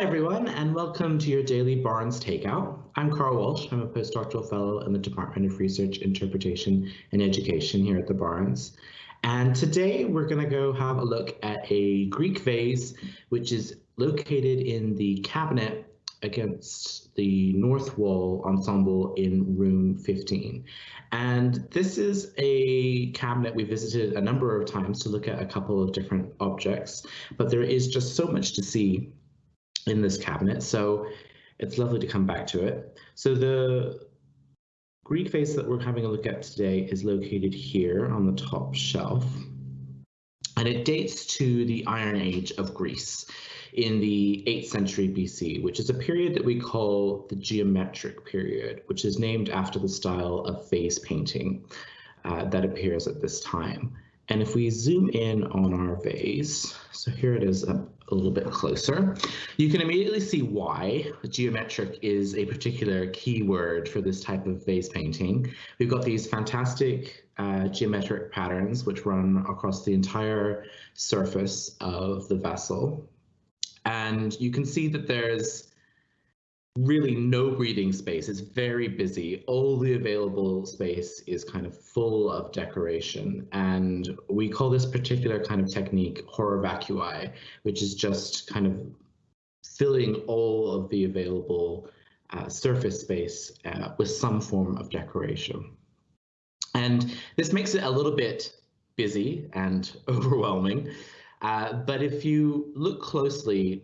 Hi, everyone, and welcome to your daily Barnes Takeout. I'm Carl Walsh. I'm a postdoctoral fellow in the Department of Research, Interpretation, and Education here at the Barnes. And today we're going to go have a look at a Greek vase, which is located in the cabinet against the north wall ensemble in room 15. And this is a cabinet we visited a number of times to look at a couple of different objects, but there is just so much to see in this cabinet. So it's lovely to come back to it. So the Greek vase that we're having a look at today is located here on the top shelf. And it dates to the Iron Age of Greece in the 8th century BC, which is a period that we call the geometric period, which is named after the style of vase painting uh, that appears at this time. And if we zoom in on our vase, so here it is up a little bit closer, you can immediately see why geometric is a particular keyword for this type of vase painting. We've got these fantastic uh, geometric patterns which run across the entire surface of the vessel. And you can see that there's really no breathing space. It's very busy. All the available space is kind of full of decoration. And we call this particular kind of technique horror vacui, which is just kind of filling all of the available uh, surface space uh, with some form of decoration. And this makes it a little bit busy and overwhelming. Uh, but if you look closely,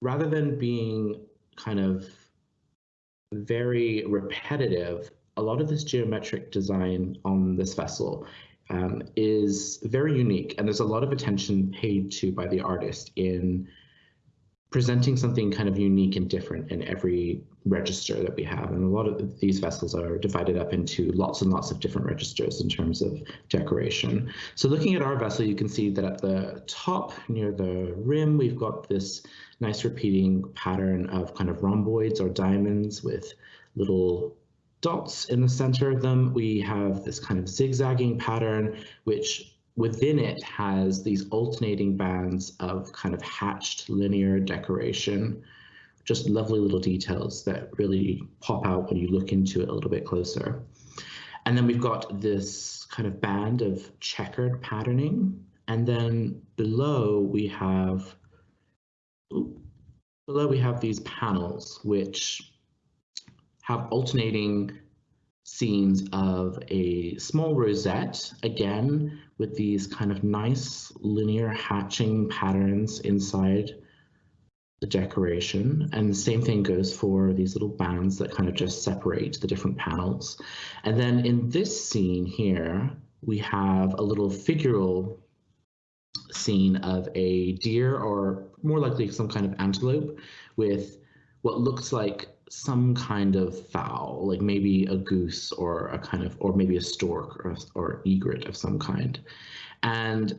rather than being kind of very repetitive, a lot of this geometric design on this vessel um, is very unique and there's a lot of attention paid to by the artist in presenting something kind of unique and different in every register that we have. And a lot of these vessels are divided up into lots and lots of different registers in terms of decoration. So looking at our vessel, you can see that at the top near the rim, we've got this nice repeating pattern of kind of rhomboids or diamonds with little dots in the center of them. We have this kind of zigzagging pattern, which within it has these alternating bands of kind of hatched linear decoration, just lovely little details that really pop out when you look into it a little bit closer. And then we've got this kind of band of checkered patterning. And then below we have, below we have these panels, which have alternating scenes of a small rosette, again, with these kind of nice linear hatching patterns inside the decoration. And the same thing goes for these little bands that kind of just separate the different panels. And then in this scene here, we have a little figural scene of a deer or more likely some kind of antelope with what looks like some kind of fowl, like maybe a goose or a kind of, or maybe a stork or, or egret of some kind. And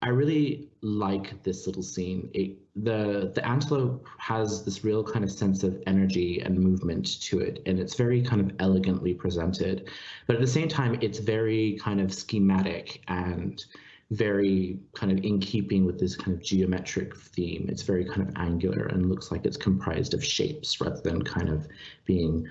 I really like this little scene. It, the the antelope has this real kind of sense of energy and movement to it, and it's very kind of elegantly presented. But at the same time, it's very kind of schematic and very kind of in keeping with this kind of geometric theme. It's very kind of angular and looks like it's comprised of shapes rather than kind of being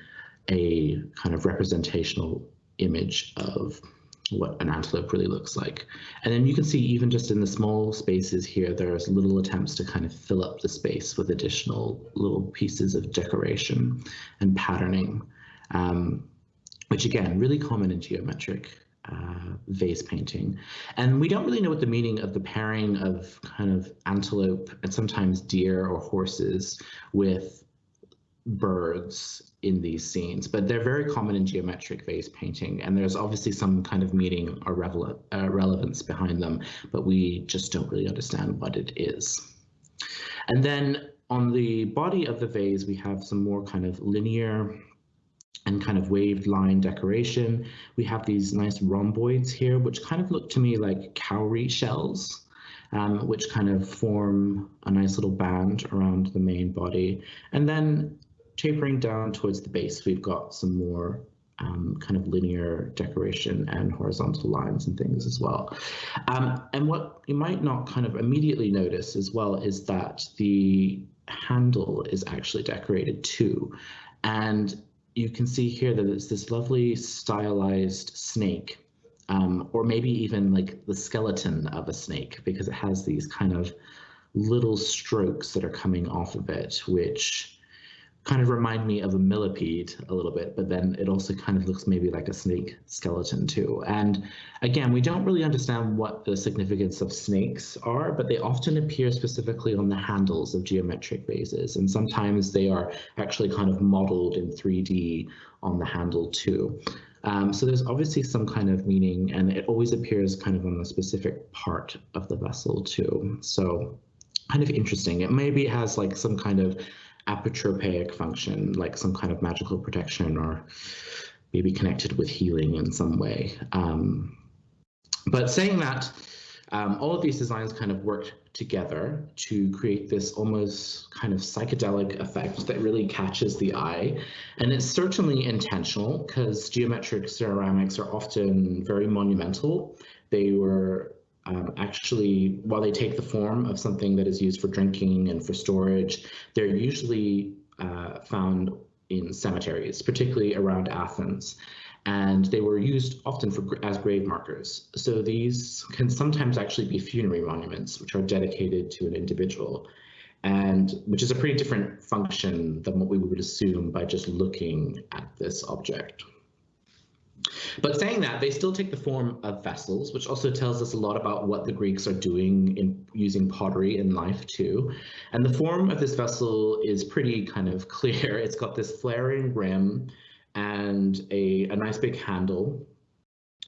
a kind of representational image of what an antelope really looks like. And then you can see even just in the small spaces here, there's little attempts to kind of fill up the space with additional little pieces of decoration and patterning, um, which again, really common in geometric uh, vase painting. And we don't really know what the meaning of the pairing of kind of antelope and sometimes deer or horses with birds in these scenes, but they're very common in geometric vase painting. And there's obviously some kind of meaning or uh, relevance behind them, but we just don't really understand what it is. And then on the body of the vase, we have some more kind of linear and kind of waved line decoration. We have these nice rhomboids here, which kind of look to me like cowrie shells, um, which kind of form a nice little band around the main body. And then tapering down towards the base, we've got some more um, kind of linear decoration and horizontal lines and things as well. Um, and what you might not kind of immediately notice as well is that the handle is actually decorated too. And you can see here that it's this lovely stylized snake, um, or maybe even like the skeleton of a snake, because it has these kind of little strokes that are coming off of it, which kind of remind me of a millipede a little bit, but then it also kind of looks maybe like a snake skeleton too. And again, we don't really understand what the significance of snakes are, but they often appear specifically on the handles of geometric vases. And sometimes they are actually kind of modeled in 3D on the handle too. Um, so there's obviously some kind of meaning and it always appears kind of on a specific part of the vessel too. So kind of interesting. It maybe has like some kind of apotropaic function, like some kind of magical protection or maybe connected with healing in some way. Um, but saying that, um, all of these designs kind of worked together to create this almost kind of psychedelic effect that really catches the eye. And it's certainly intentional because geometric ceramics are often very monumental. They were um, actually, while they take the form of something that is used for drinking and for storage, they're usually uh, found in cemeteries, particularly around Athens. And they were used often for as grave markers. So these can sometimes actually be funerary monuments, which are dedicated to an individual, and which is a pretty different function than what we would assume by just looking at this object. But saying that, they still take the form of vessels, which also tells us a lot about what the Greeks are doing in using pottery in life too. And the form of this vessel is pretty kind of clear. It's got this flaring rim and a, a nice big handle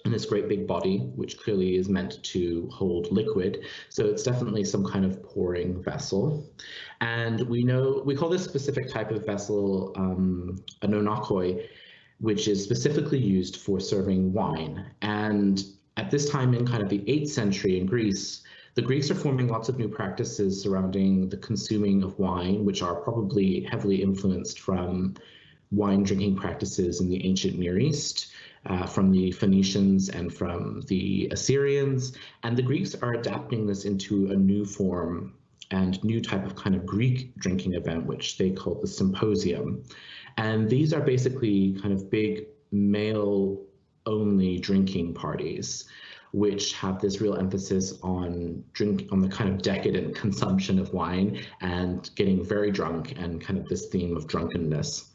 and this great big body, which clearly is meant to hold liquid. So it's definitely some kind of pouring vessel. And we know, we call this specific type of vessel um, an oinochoe, which is specifically used for serving wine. And at this time in kind of the 8th century in Greece, the Greeks are forming lots of new practices surrounding the consuming of wine, which are probably heavily influenced from wine drinking practices in the ancient Near East, uh, from the Phoenicians and from the Assyrians. And the Greeks are adapting this into a new form and new type of kind of Greek drinking event, which they call the symposium. And these are basically kind of big male only drinking parties which have this real emphasis on drink on the kind of decadent consumption of wine and getting very drunk and kind of this theme of drunkenness.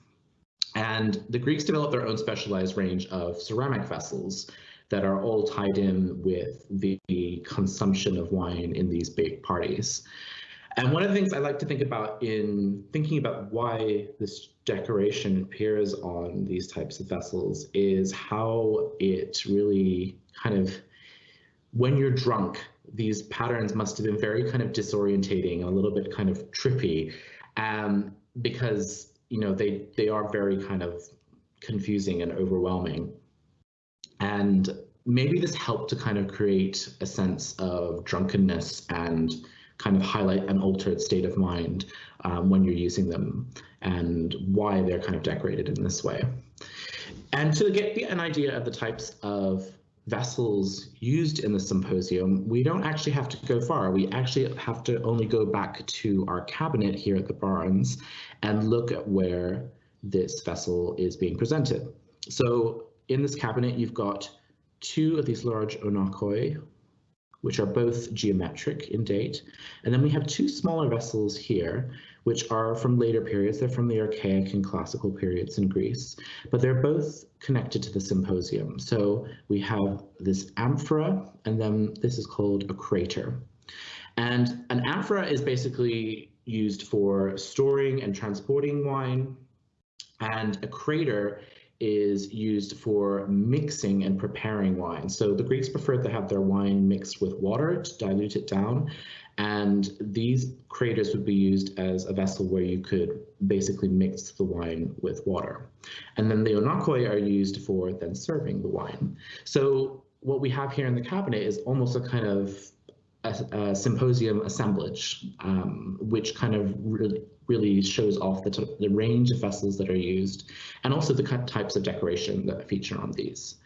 And the Greeks developed their own specialized range of ceramic vessels that are all tied in with the consumption of wine in these big parties. And one of the things I like to think about in thinking about why this decoration appears on these types of vessels is how it really kind of, when you're drunk, these patterns must have been very kind of disorientating, a little bit kind of trippy, um, because you know they they are very kind of confusing and overwhelming. And maybe this helped to kind of create a sense of drunkenness and kind of highlight an altered state of mind um, when you're using them and why they're kind of decorated in this way. And to get an idea of the types of vessels used in the symposium, we don't actually have to go far. We actually have to only go back to our cabinet here at the Barnes and look at where this vessel is being presented. So in this cabinet, you've got two of these large oinochoai, which are both geometric in date. And then we have two smaller vessels here, which are from later periods. They're from the Archaic and Classical periods in Greece, but they're both connected to the symposium. So we have this amphora, and then this is called a crater. And an amphora is basically used for storing and transporting wine, and a crater is used for mixing and preparing wine. So the Greeks preferred to have their wine mixed with water to dilute it down. And these craters would be used as a vessel where you could basically mix the wine with water. And then the oinochoai are used for then serving the wine. So what we have here in the cabinet is almost a kind of a, a symposium assemblage, um, which kind of really, really shows off the, the range of vessels that are used and also the types of decoration that feature on these.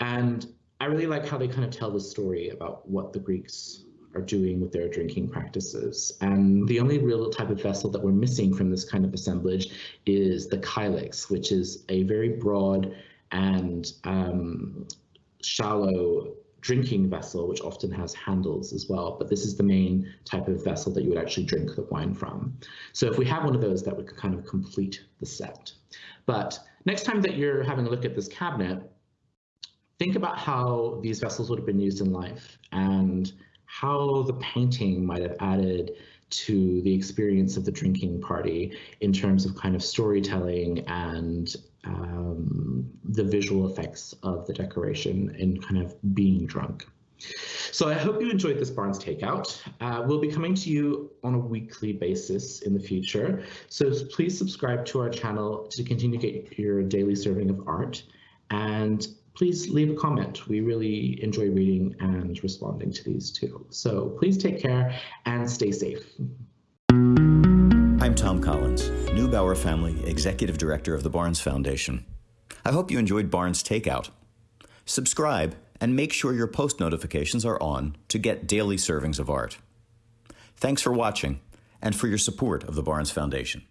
And I really like how they kind of tell the story about what the Greeks are doing with their drinking practices. And the only real type of vessel that we're missing from this kind of assemblage is the kylix, which is a very broad and um, shallow drinking vessel, which often has handles as well. But this is the main type of vessel that you would actually drink the wine from. So if we have one of those, that would kind of complete the set. But next time that you're having a look at this cabinet, think about how these vessels would have been used in life and how the painting might have added to the experience of the drinking party in terms of kind of storytelling and um, the visual effects of the decoration and kind of being drunk. So I hope you enjoyed this Barnes Takeout. Uh, we'll be coming to you on a weekly basis in the future. So please subscribe to our channel to continue to get your daily serving of art. And please leave a comment. We really enjoy reading and responding to these too. So please take care and stay safe. I'm Tom Collins, Neubauer Family Executive Director of the Barnes Foundation. I hope you enjoyed Barnes Takeout. Subscribe and make sure your post notifications are on to get daily servings of art. Thanks for watching and for your support of the Barnes Foundation.